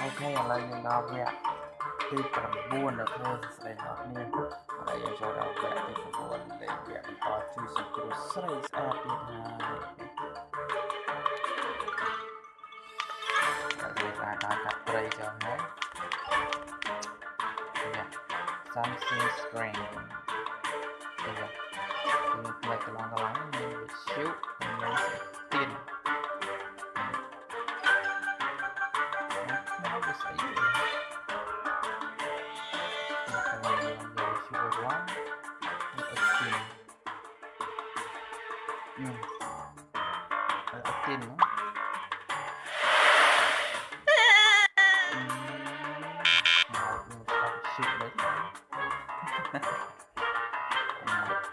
អូខេឥឡូវយើងដល់វគ្គទី9នៅធ្វើស្ដីដល់គ្នាហើយយើងចូលដល់វគ្គទី9លេខវគ្គបន្តជួយសង្គ្រោះស្រីស្អាតទៀតហើយហើយយើងអាចដល់កាត់ត្រីចុះហើយ Yeah. Something strange. ទៅវិញគឺផ្លេចកន្លងកន្លងមានវិទ្យុមាន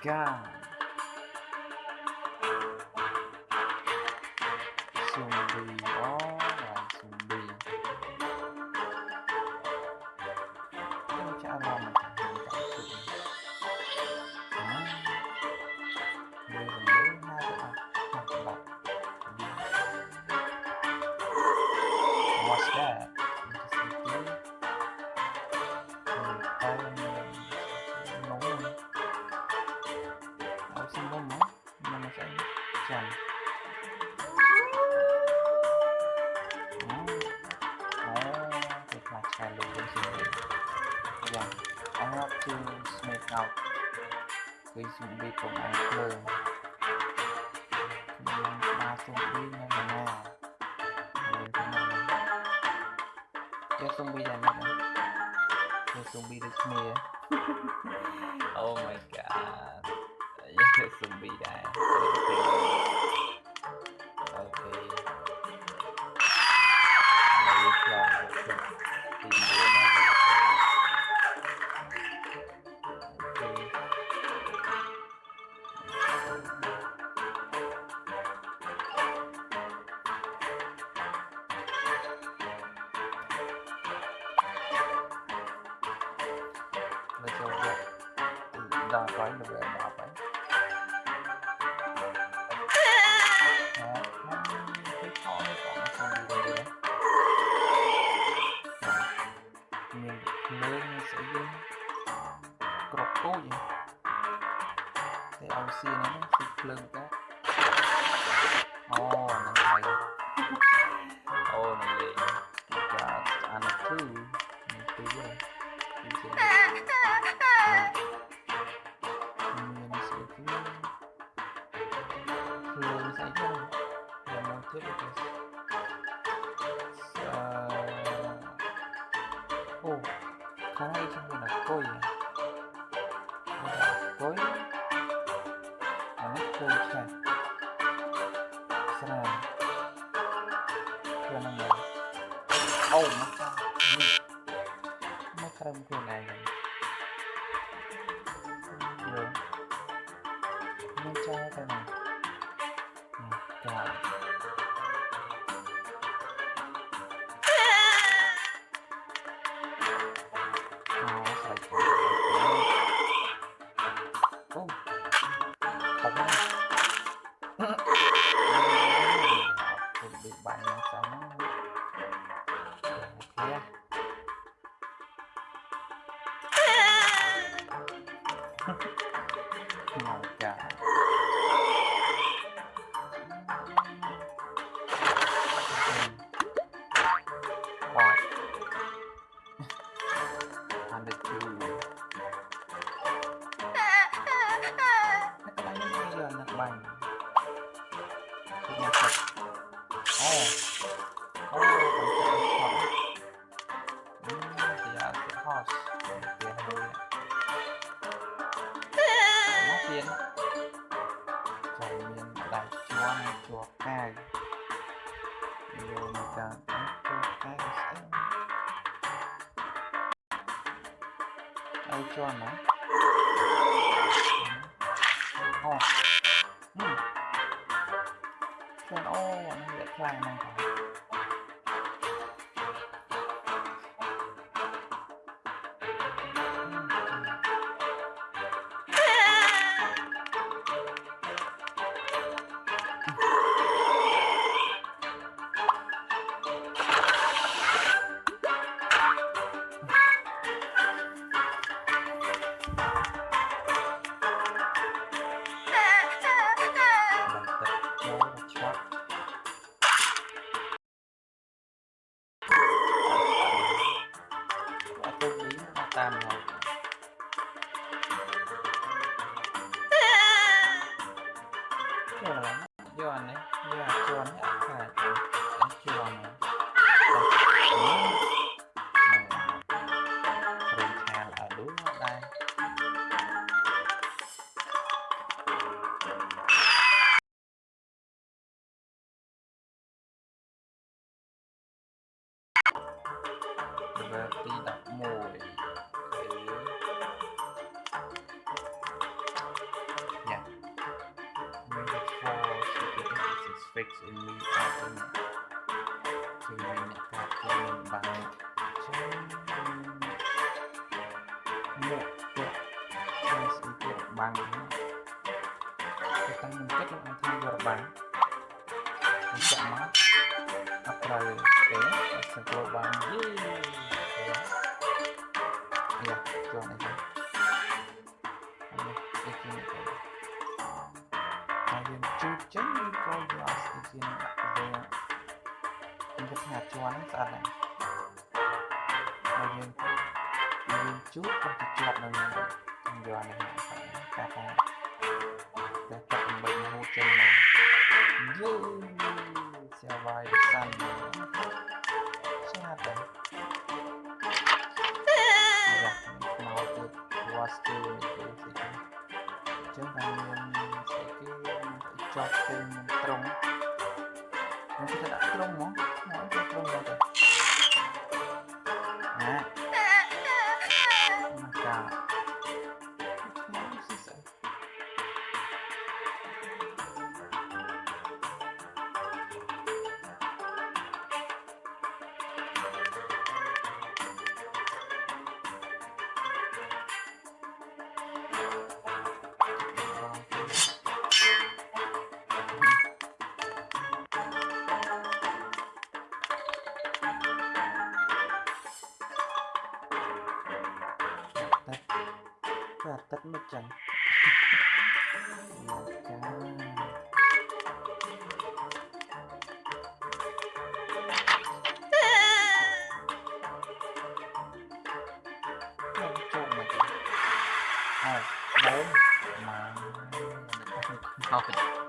god. Oh smoke out Vì zombie cũng ăn khờ Nhưng ba zombie nên là nào Nên thế nào Cái zombie này nữa Cái zombie được mìa Oh my god. Yes, zombie die. Okay. Khoái! Look. horse. Về phía hà nội nó tiến trời miền đại chúa này chúa cài nhiều người ta chúa cài sẽ ai cho hmm. nó oh hmm. Chuyện ô, nó dễ khai này cả level ទី11 Yeah. Number four, significance is fixed in me item. ជាអ្នកកាត់ជាមានបានចឹងមកទៅហើយស្អីទៀតបាំងទៅតាំងនឹងគិតនឹងអាចធ្វើរបាំងចាក់មកអត់ត្រូវទេសង្គ្រោះបានយេ យ៉ាចូលនេះទៅអត់នេះគេនេះទៅហើយយើងជួបចឹងយើងក៏យកស្ទីជាដាក់ទៅខ្ញុំគិតថាជាន់ហ្នឹងស្ចឹងតែមានស្អីគេជាប់ទៅត្រង់ខ្ញុំគិតថាដាក់ត្រង់ហ្មងមកទៅត្រង់ទៅណា អាទឹកមិនចឹងចាចូលចូលមកអើប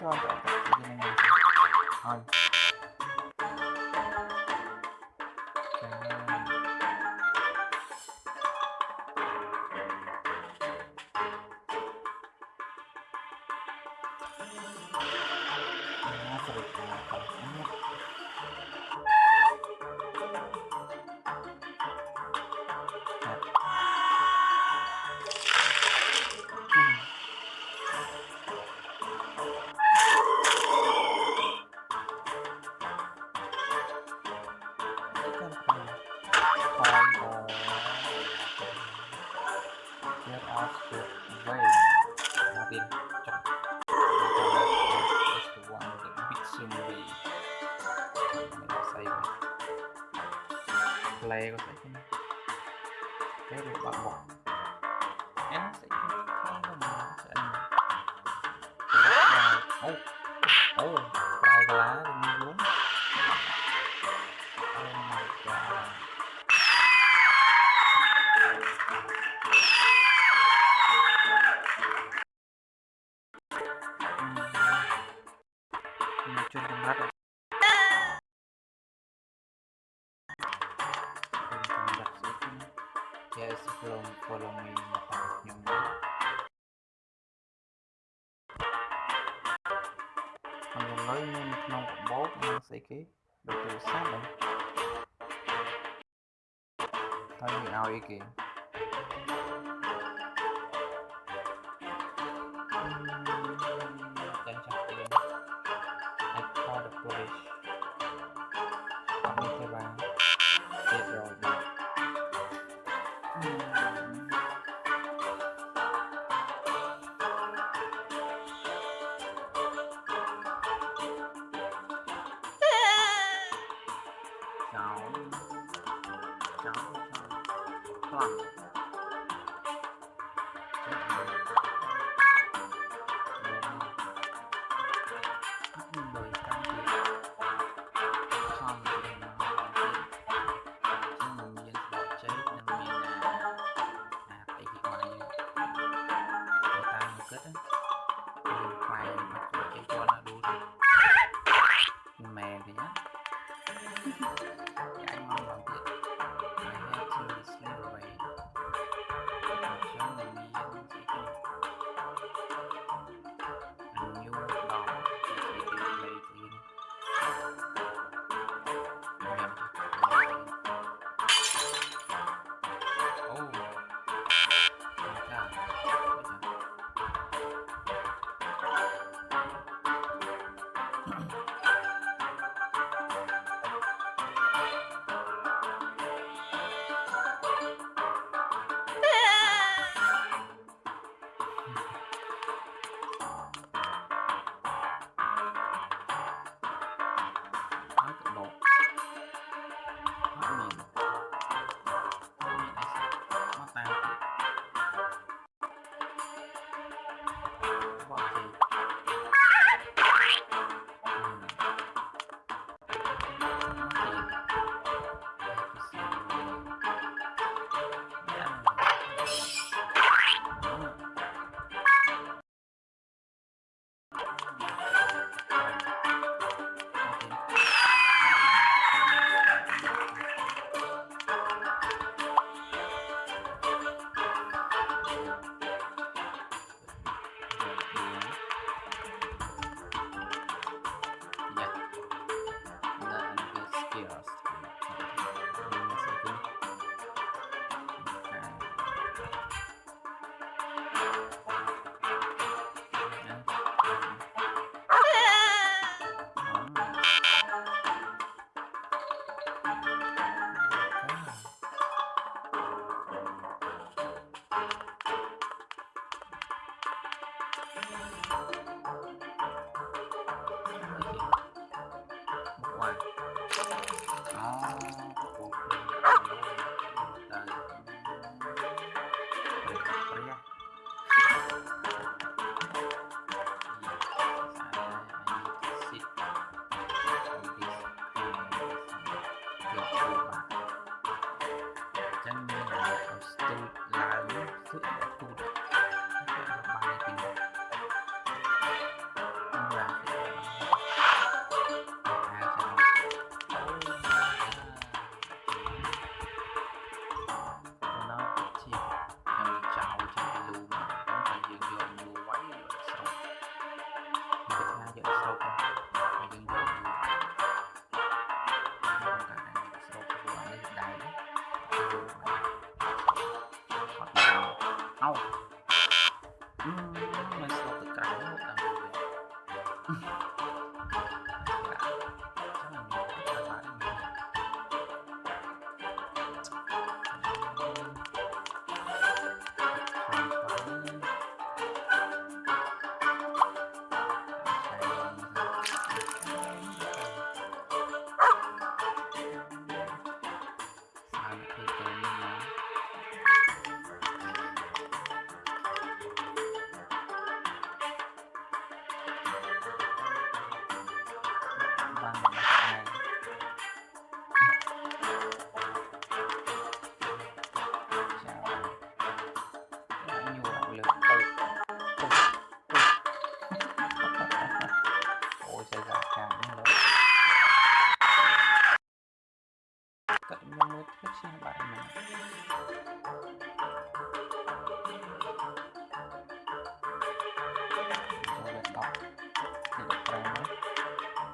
ជាប់ទៅទៅ បនឹងស្អីគេ 是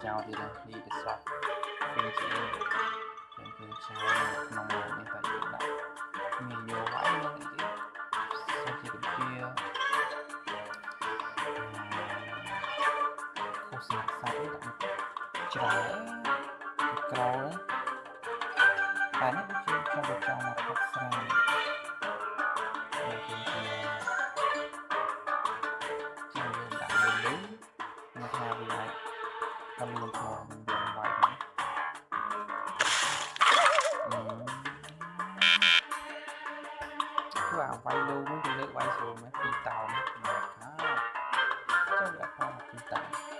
ចោលទៀតនេះទៅសោះវិញជាខ្ញុំគឺចោលក្នុងនេះតែយើងដាក់មានយកហើយនឹងទៀតសុខភាពខុសសាច់សាច់ដាក់ច្រើនក្រោតែនេះដូចជាខ្ញុំចង់មកផឹកស្រា cứ vào quay luôn mấy chị nữ quay xuống mấy phi tàu mấy mặt nó chắc là khoa học phi tàu.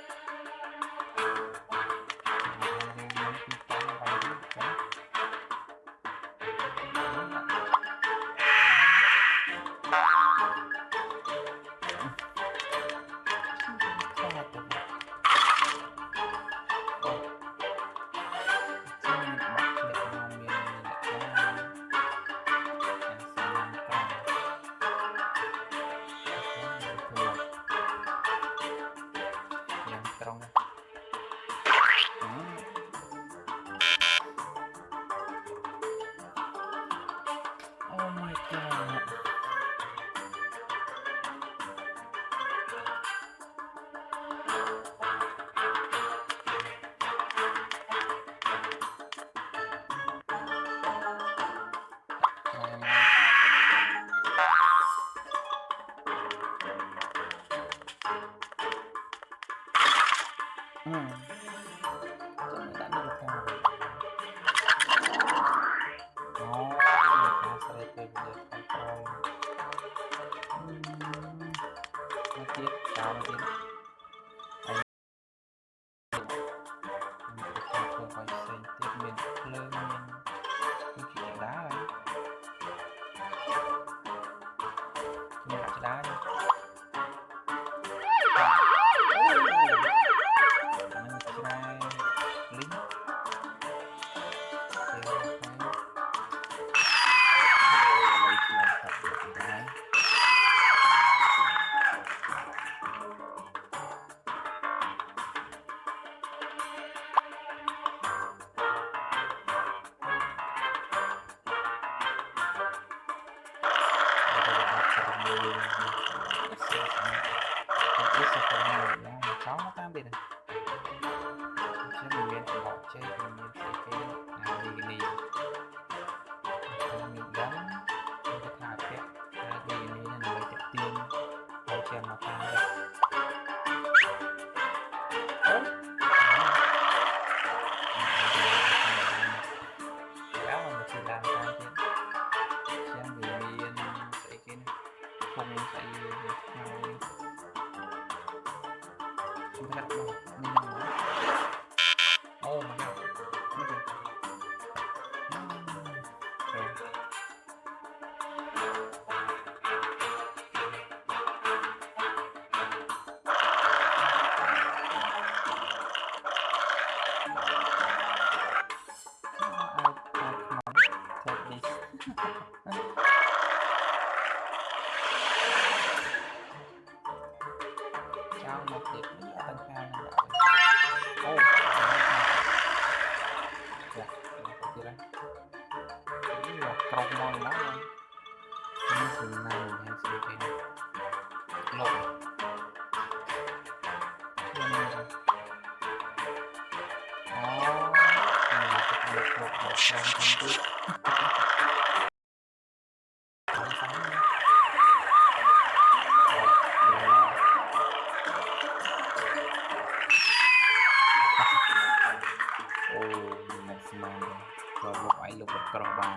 sekarang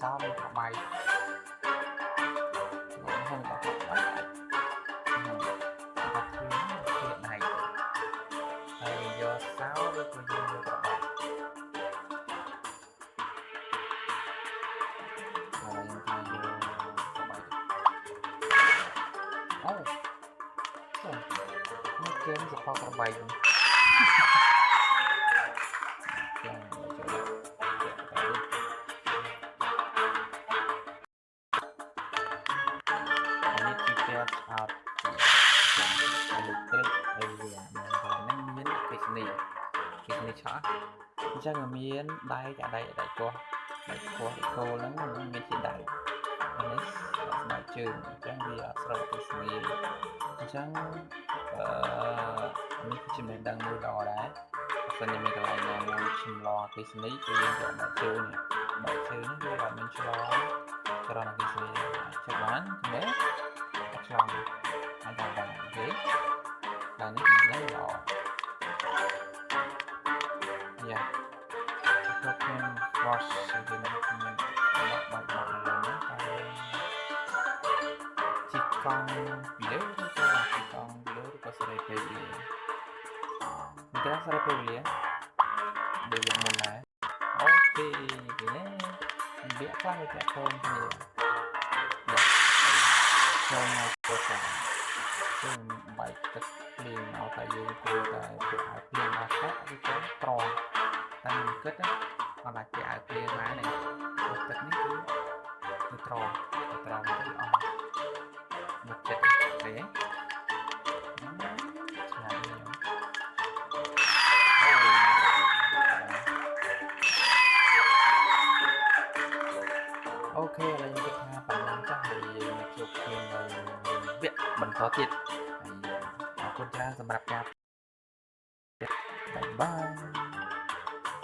sao mà họ bay nặng hơn học đó học thuyết hiện này thầy do sao với cô dương như các bạn? Rồi thầy vô các bạn? Ô nó kém cho khoa các bạn. ជើងអញ្ចឹងវាអត់ស្រូបអគ្គិសនីអញ្ចឹងអឺនេះគឺជាមេដឹងមួយល្អដែរបើសិនជាមានកន្លែងណាមួយឆ្លងអគ្គិសនីគឺយើងយកបែកជើងនេះបែកជើងនេះវាអត់មានឆ្លងចរន្តអគ្គិសនីចុចបានទេអត់ឆ្លងអាចដល់បានអូខេដល់នេះគឺយ៉ាងល្អយ៉ាចូលខ្ញុំ wash ទៅ កង់ពីលើឬក៏ជីកង់ពីលើឬក៏សេរីពេលវេលាមិនត្រូវសេរីពេលវេលាដូចយ៉ាងមុនដែរអូខេនេះវាខ្លះវាតាក់ទងគ្នាចូលមកទៅតាមគឺបែកទឹកភ្លៀងមកតែយើងគួរតែធ្វើឲ្យភ្លៀងអាកាសឬក៏ត្រង់តែមិនគិតណាអត់អាចគេឲ្យភ្លៀងបានទេទឹកនេះគឺគឺត្រង់គឺត្រង់ទៅអស់ មកចិត្តទេឆ្ងាញ់នេះអូខេឥឡូវខ្ញុំគិតថាប៉ុណ្ណឹងចាស់ហើយយើងមកជួបគ្នានៅវគ្គបន្តទៀតហើយអរគុណច្រើនសម្រាប់ការបាយបាយ